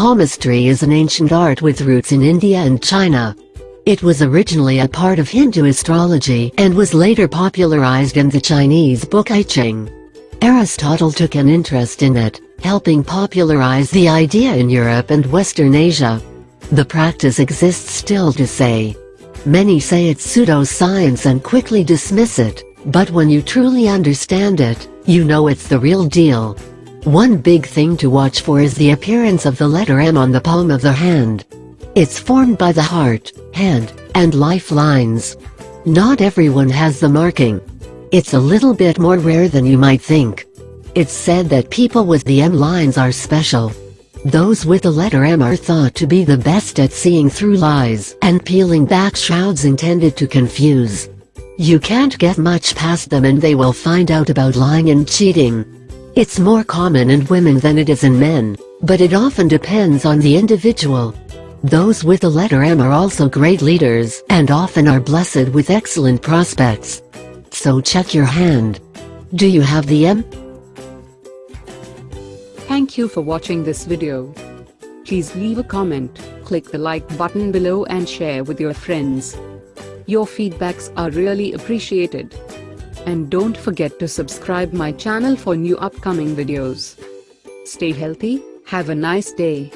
Palmistry is an ancient art with roots in India and China. It was originally a part of Hindu astrology and was later popularized in the Chinese book I Ching. Aristotle took an interest in it, helping popularize the idea in Europe and Western Asia. The practice exists still to say. Many say it's pseudoscience and quickly dismiss it, but when you truly understand it, you know it's the real deal. One big thing to watch for is the appearance of the letter M on the palm of the hand. It's formed by the heart, hand, and lifelines. Not everyone has the marking. It's a little bit more rare than you might think. It's said that people with the M lines are special. Those with the letter M are thought to be the best at seeing through lies and peeling back shrouds intended to confuse. You can't get much past them and they will find out about lying and cheating. It's more common in women than it is in men, but it often depends on the individual. Those with the letter M are also great leaders and often are blessed with excellent prospects. So check your hand. Do you have the M? Thank you for watching this video. Please leave a comment, click the like button below and share with your friends. Your feedbacks are really appreciated. And don't forget to subscribe my channel for new upcoming videos. Stay healthy, have a nice day.